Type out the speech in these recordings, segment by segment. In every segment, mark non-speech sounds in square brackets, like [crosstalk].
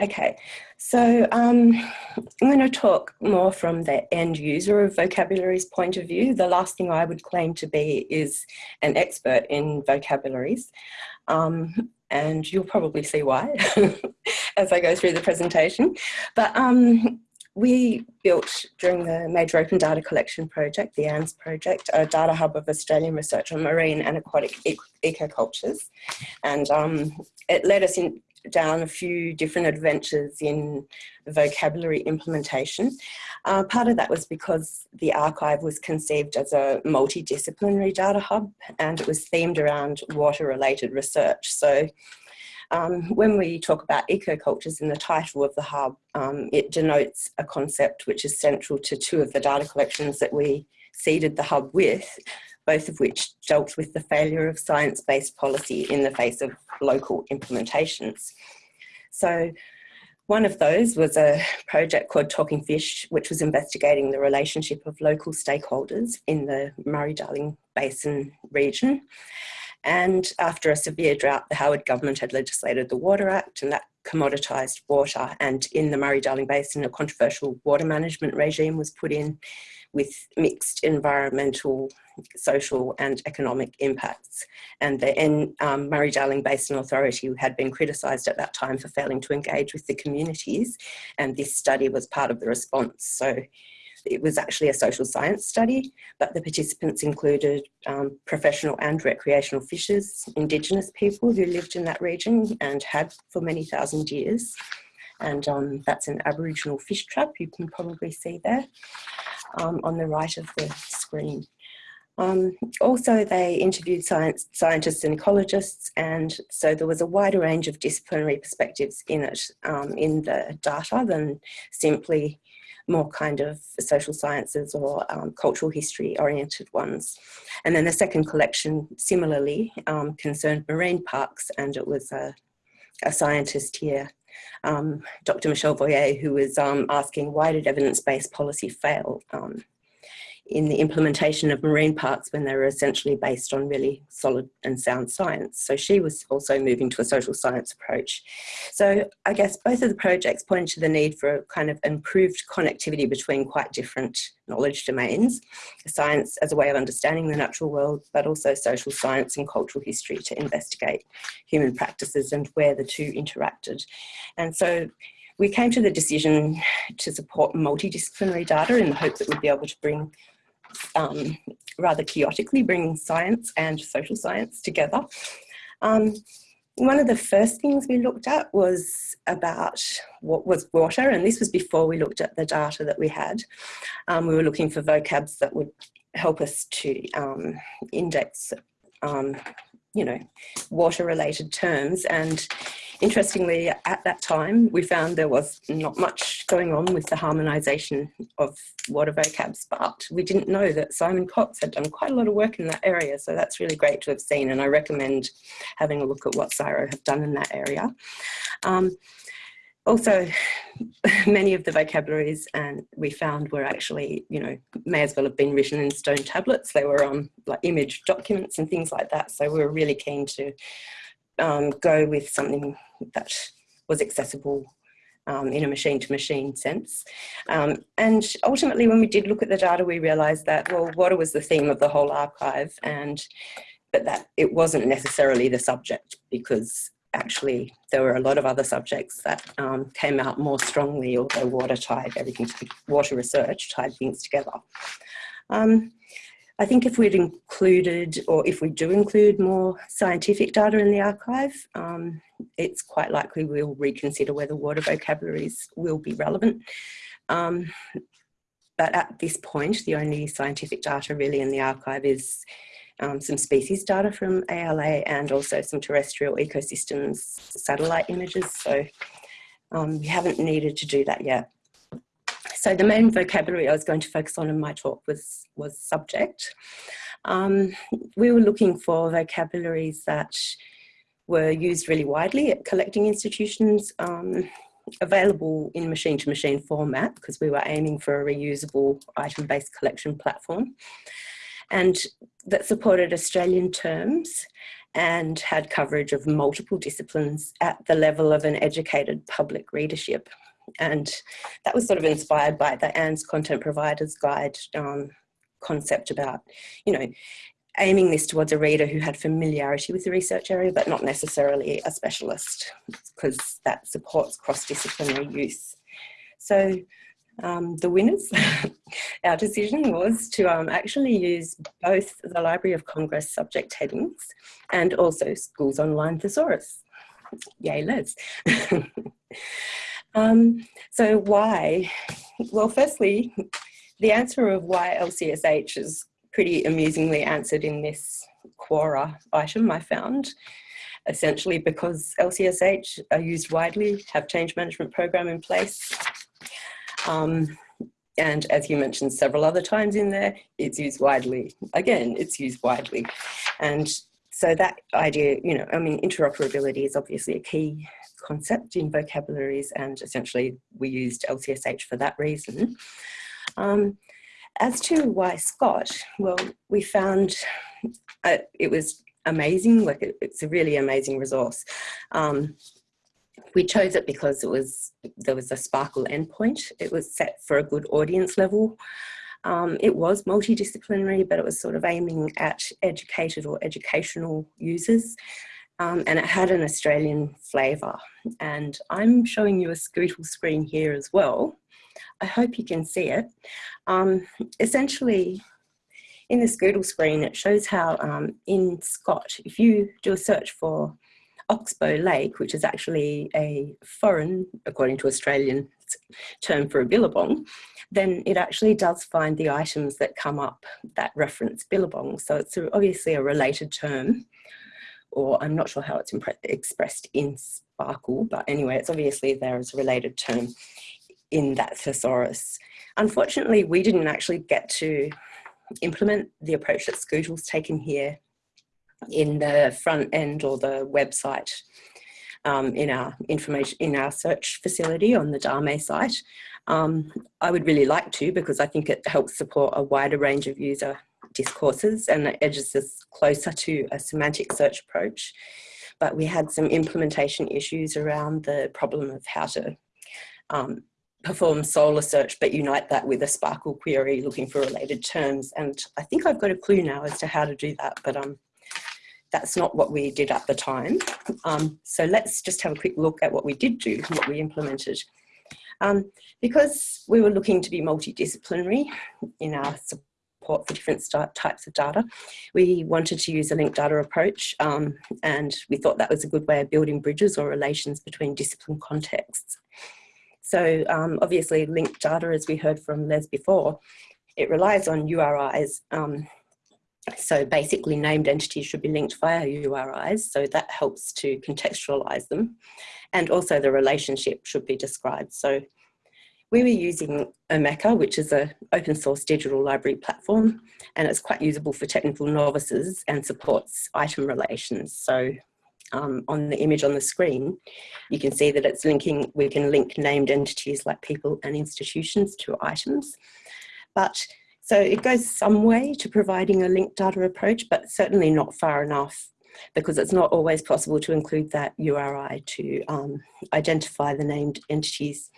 Okay, so um, I'm going to talk more from the end user of vocabularies point of view. The last thing I would claim to be is an expert in vocabularies. Um, and you'll probably see why [laughs] as I go through the presentation. But um, we built during the Major Open Data Collection Project, the ANDS project, a data hub of Australian research on marine and aquatic ecocultures. And um, it led us in, down a few different adventures in vocabulary implementation. Uh, part of that was because the archive was conceived as a multidisciplinary data hub and it was themed around water related research. So um, when we talk about ecocultures in the title of the hub, um, it denotes a concept which is central to two of the data collections that we seeded the hub with, both of which dealt with the failure of science-based policy in the face of local implementations. So one of those was a project called Talking Fish, which was investigating the relationship of local stakeholders in the Murray-Darling Basin region. And after a severe drought, the Howard government had legislated the Water Act and that commoditised water. And in the Murray-Darling Basin, a controversial water management regime was put in with mixed environmental, social and economic impacts. And the um, Murray-Darling Basin Authority had been criticised at that time for failing to engage with the communities. And this study was part of the response. So it was actually a social science study, but the participants included um, professional and recreational fishers, Indigenous people who lived in that region and had for many thousand years. And um, that's an Aboriginal fish trap you can probably see there um, on the right of the screen. Um, also, they interviewed science, scientists and ecologists, and so there was a wider range of disciplinary perspectives in it, um, in the data than simply more kind of social sciences or um, cultural history oriented ones. And then the second collection similarly um, concerned marine parks and it was a, a scientist here, um, Dr. Michelle Voyer, who was um, asking why did evidence-based policy fail um, in the implementation of marine parks when they were essentially based on really solid and sound science. So she was also moving to a social science approach. So I guess both of the projects point to the need for a kind of improved connectivity between quite different knowledge domains, science as a way of understanding the natural world, but also social science and cultural history to investigate human practices and where the two interacted. And so we came to the decision to support multidisciplinary data in the hope that we'd be able to bring um, rather chaotically bringing science and social science together. Um, one of the first things we looked at was about what was water, and this was before we looked at the data that we had. Um, we were looking for vocabs that would help us to um, index, um, you know, water-related terms, and Interestingly, at that time, we found there was not much going on with the harmonisation of water vocabs, but we didn't know that Simon Cox had done quite a lot of work in that area. So that's really great to have seen. And I recommend having a look at what CSIRO have done in that area. Um, also, [laughs] many of the vocabularies and we found were actually, you know, may as well have been written in stone tablets. They were on um, like image documents and things like that. So we were really keen to um, go with something that was accessible um, in a machine-to-machine sense. Um, and ultimately, when we did look at the data, we realised that, well, water was the theme of the whole archive, and but that it wasn't necessarily the subject because actually there were a lot of other subjects that um, came out more strongly, although water tied everything, to, water research tied things together. Um, I think if we'd included, or if we do include more scientific data in the archive, um, it's quite likely we'll reconsider whether water vocabularies will be relevant. Um, but at this point, the only scientific data really in the archive is um, some species data from ALA and also some terrestrial ecosystems satellite images. So um, we haven't needed to do that yet. So the main vocabulary I was going to focus on in my talk was, was subject. Um, we were looking for vocabularies that were used really widely at collecting institutions, um, available in machine-to-machine -machine format because we were aiming for a reusable item-based collection platform and that supported Australian terms and had coverage of multiple disciplines at the level of an educated public readership. And that was sort of inspired by the ANDS Content Providers Guide um, concept about, you know, aiming this towards a reader who had familiarity with the research area, but not necessarily a specialist, because that supports cross-disciplinary use. So um, the winners, [laughs] our decision was to um, actually use both the Library of Congress subject headings and also Schools Online Thesaurus. Yay, Les. [laughs] um, so why? Well, firstly, the answer of why LCSH is pretty amusingly answered in this Quora item I found essentially because LCSH are used widely, have change management program in place, um, and as you mentioned several other times in there, it's used widely. Again, it's used widely. And so that idea, you know, I mean, interoperability is obviously a key concept in vocabularies and essentially we used LCSH for that reason. Um, as to why ScOT, well, we found uh, it was amazing, like it, it's a really amazing resource. Um, we chose it because it was there was a SPARQL endpoint. It was set for a good audience level. Um, it was multidisciplinary, but it was sort of aiming at educated or educational users. Um, and it had an Australian flavour. And I'm showing you a Scootle screen here as well. I hope you can see it. Um, essentially, in the Scootle screen, it shows how um, in ScOT, if you do a search for Oxbow Lake, which is actually a foreign, according to Australian term for a billabong, then it actually does find the items that come up that reference billabong. So it's obviously a related term, or I'm not sure how it's expressed in SPARQL, but anyway, it's obviously there as a related term in that thesaurus. Unfortunately, we didn't actually get to implement the approach that Scootle's taken here in the front end or the website um, in our information in our search facility on the Dame site. Um, I would really like to because I think it helps support a wider range of user discourses and it edges us closer to a semantic search approach. But we had some implementation issues around the problem of how to um, perform Solr search, but unite that with a SPARQL query looking for related terms. And I think I've got a clue now as to how to do that, but um, that's not what we did at the time. Um, so let's just have a quick look at what we did do, what we implemented. Um, because we were looking to be multidisciplinary in our support for different types of data, we wanted to use a linked data approach um, and we thought that was a good way of building bridges or relations between discipline contexts. So um, obviously linked data, as we heard from Les before, it relies on URIs um, so basically named entities should be linked via URIs, so that helps to contextualize them. And also the relationship should be described. So we were using Omeka, which is an open source digital library platform, and it's quite usable for technical novices and supports item relations. So um, on the image on the screen, you can see that it's linking, we can link named entities like people and institutions to items. But so it goes some way to providing a linked data approach, but certainly not far enough because it's not always possible to include that URI to um, identify the named entities.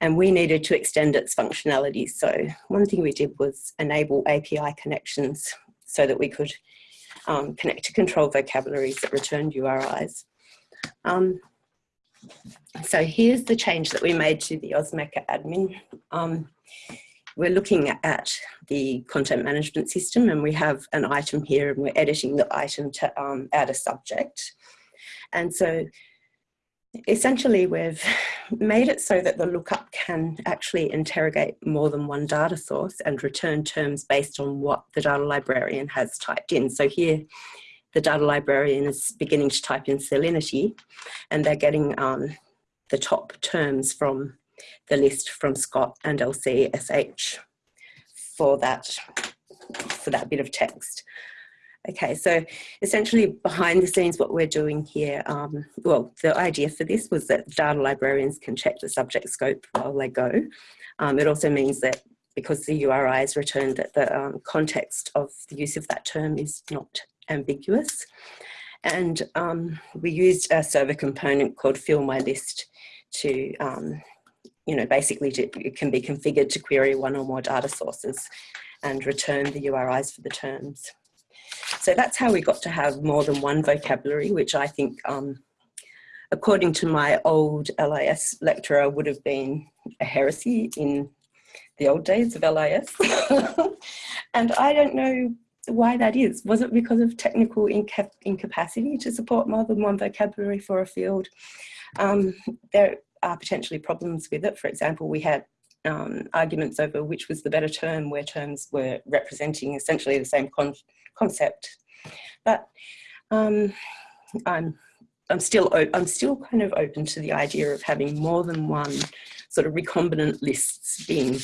And we needed to extend its functionality. So one thing we did was enable API connections so that we could um, connect to control vocabularies that returned URIs. Um, so here's the change that we made to the Omeka admin. We're looking at the content management system and we have an item here and we're editing the item to um, add a subject. And so essentially we've [laughs] made it so that the lookup can actually interrogate more than one data source and return terms based on what the data librarian has typed in. So here the data librarian is beginning to type in salinity and they're getting um, the top terms from the list from ScOT and LCSH for that, for that bit of text. Okay, so essentially behind the scenes what we're doing here, um, well, the idea for this was that data librarians can check the subject scope while they go. Um, it also means that because the URI is returned that the um, context of the use of that term is not ambiguous. And um, we used a server component called fill my list to, um, you know, basically to, it can be configured to query one or more data sources and return the URIs for the terms. So that's how we got to have more than one vocabulary, which I think, um, according to my old LIS lecturer, would have been a heresy in the old days of LIS. [laughs] and I don't know why that is. Was it because of technical inca incapacity to support more than one vocabulary for a field? Um, there are potentially problems with it. For example, we had um, arguments over which was the better term where terms were representing essentially the same con concept. But um, I'm, I'm, still, I'm still kind of open to the idea of having more than one sort of recombinant lists being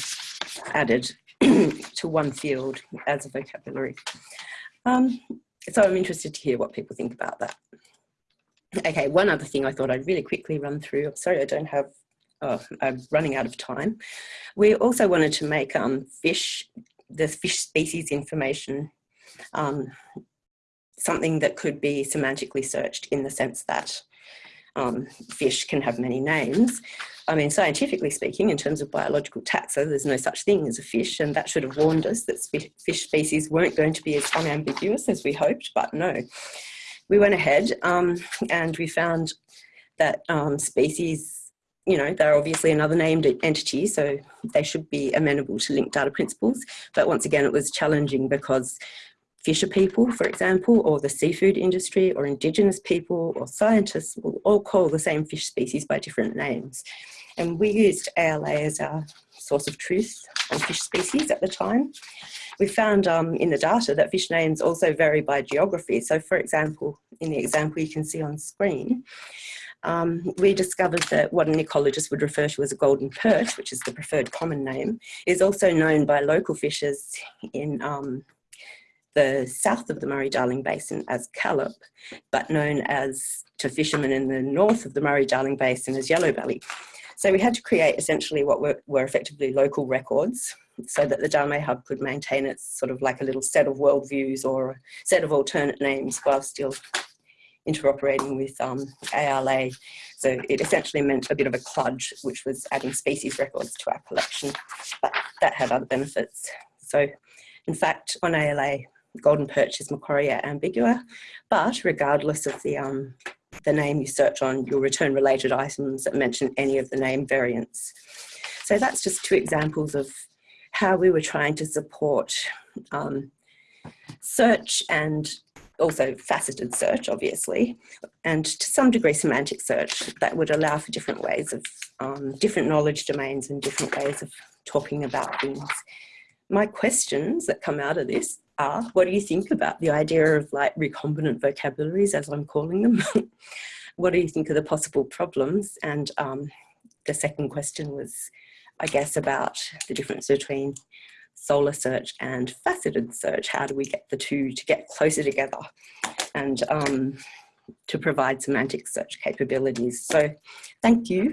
added [clears throat] to one field as a vocabulary. Um, so I'm interested to hear what people think about that. Okay, one other thing I thought I'd really quickly run through. I'm sorry I don't have, oh, I'm running out of time. We also wanted to make um, fish, the fish species information um, something that could be semantically searched in the sense that um, fish can have many names. I mean, scientifically speaking, in terms of biological taxa, there's no such thing as a fish, and that should have warned us that fish species weren't going to be as unambiguous as we hoped, but no. We went ahead um, and we found that um, species, you know, they're obviously another named entity, so they should be amenable to linked data principles. But once again, it was challenging because fisher people, for example, or the seafood industry, or indigenous people, or scientists will all call the same fish species by different names. And we used ALA as our source of truth on fish species at the time. We found um, in the data that fish names also vary by geography. So for example, in the example you can see on screen, um, we discovered that what an ecologist would refer to as a golden perch, which is the preferred common name, is also known by local fishers in um, the south of the Murray-Darling Basin as Callop, but known as to fishermen in the north of the Murray-Darling Basin as Yellow Belly. So we had to create essentially what were, were effectively local records so that the Dharmae Hub could maintain its sort of like a little set of worldviews or a set of alternate names while still interoperating with um, ALA. So it essentially meant a bit of a cludge, which was adding species records to our collection, but that had other benefits. So in fact, on ALA, golden perch is Macquaria ambigua, but regardless of the, um, the name you search on, you'll return related items that mention any of the name variants. So that's just two examples of how we were trying to support um, search and also faceted search, obviously, and to some degree semantic search that would allow for different ways of, um, different knowledge domains and different ways of talking about things. My questions that come out of this what do you think about the idea of like recombinant vocabularies, as I'm calling them? [laughs] what do you think of the possible problems? And um, the second question was, I guess, about the difference between Solr search and faceted search. How do we get the two to get closer together and um, to provide semantic search capabilities? So thank you.